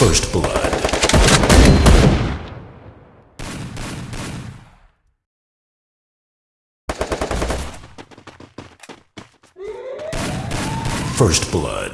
First Blood. First Blood.